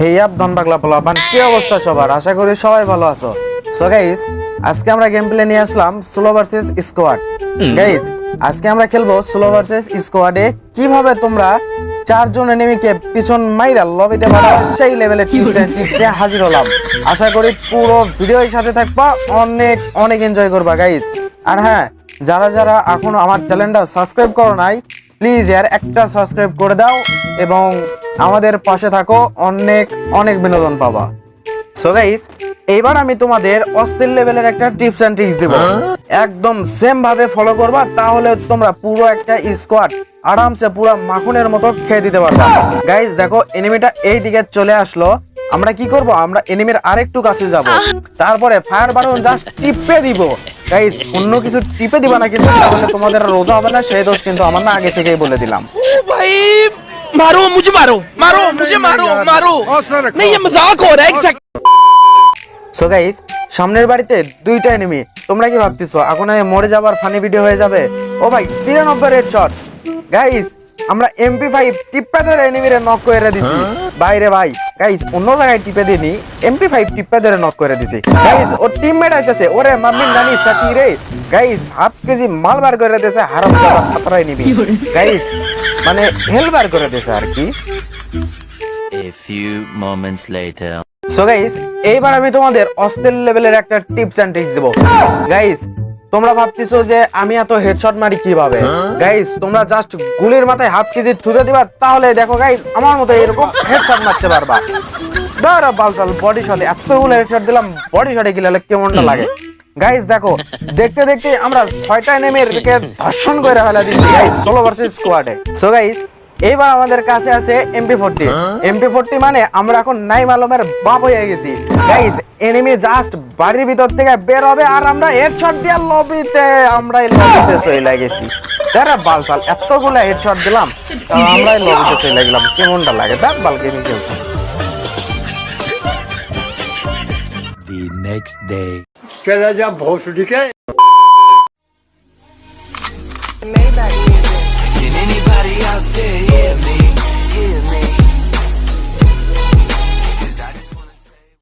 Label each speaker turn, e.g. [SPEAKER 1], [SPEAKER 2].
[SPEAKER 1] এই আপ ধন বাগলা পোলাপান কি অবস্থা সবার? আশা করি সবাই ভালো আছো। সো গাইস আজকে আমরা গেম প্লে নিয়ে আসলাম সোলো ভার্সেস স্কোয়াড গাইস আজকে আমরা খেলব সোলো ভার্সেস স্কোয়াডে কীভাবে তোমরা চারজন এনিমিকে পিছন মাইরা লবিতে পাঠাবো সেই লেভেলের টিপস এন্ড ট্রিক্স নিয়ে হাজির হলাম। আশা করি পুরো ভিডিওর সাথে থাকবা অনেক অনেক এনজয় করবা গাইস আর হ্যাঁ যারা যারা এখনও আমার চ্যানেলটা সাবস্ক্রাইব করো নাই প্লিজ ইয়ার একটা সাবস্ক্রাইব করে দাও এবং আমাদের পাশে থাকো অনেক অনেক বিনোদন পাবা। সো গাইস এইবার আমি তোমাদের অস্থির লেভেলের একটা টিপস এন্ড ট্রিক্স দেব। একদম সেম ভাবে ফলো করবা তাহলে তোমরা পুরো একটা স্কোয়াড আরামসে পুরো মাখনের মতো খেয়ে দিতে পারবা। গাইস দেখো এনিমিটা এই দিকে চলে আসলো। আমরা কি করব? আমরা এনিমির আরেকটু কাছে যাব। তারপরে ফায়ার বাটন জাস্ট টিপে দিব। গাইস অন্য কিছু টিপে দিবা না কিন্তু তাহলে তোমাদের রোজা হবে না সেই দোষ কিন্তু আমার না আগে থেকেই বলে দিলাম।
[SPEAKER 2] भाई मारो मुझे मारो मारो मुझे मारो मारो नहीं ये मजाक हो रहा है exact-
[SPEAKER 1] সো গাইস সামনের বাড়িতে দুইটা এনিমি তোমরা কি ভাবতেছো এখন আমি মরে যাবার ফানি ভিডিও হয়ে যাবে ও ভাই তিরানব্বই রেড শট গাইস আমরা এমপি ফাইভ টিপ্পা ধরে এনিমিরে নক করে দিছি। বাইরে ভাই গাইস অন্য জায়গায় টিপে দিনি এমপি ফাইভ টিপ্পা ধরে নক করে দিছি। গাইস ওর টিমমেট আইতেছে ওরে মাম্মি নানি সাথী রে। গাইস হাফ কেজি মাল বার করে দিয়েছে হারাম জাদা খাতরাই নিবি। গাইস মানে হেল বার করে দিয়েছে আর কি।
[SPEAKER 3] A few moments later.
[SPEAKER 1] So guys এইবার আমি তোমাদের অস্থির লেভেলের একটা টিপস এন্ড ট্রিক্স দেবো। গাইস তোমরা ভাবতেছো যে আমি এত হেডশট মারি কীভাবে? গাইস তোমরা জাস্ট গুলির মাথায় হাফ কেজি থুতে দিবা তাহলে দেখো গাইস আমার মতো এরকম হেডশট মারতে পারবা। দাঁড়া বালসাল বডি শটে এতগুলো হেডশট দিলাম বডি শটে গেলে কেমনটা লাগে? গাইস দেখো দেখতে দেখতে আমরা ছয়টা নেমে ধর্ষণ করে ফেলা দিচ্ছি গাইস ষোলো ভার্সেস স্কোয়াডে সো গাইস এবার আমাদের কাছে আছে এমপি ফোরটি এমপি ফোরটি মানে আমরা এখন নাইম আলমের বাপ হয়ে গেছি। এনিমি জাস্ট বাড়ির ভিতর থেকে বের হবে আর আমরা হেডশট দিয়ে লবিতে আমরা এই গেছি। এতগুলো হেডশট দিলাম আমরা লবিতে গেলাম। কেমনটা লাগে?
[SPEAKER 2] out there.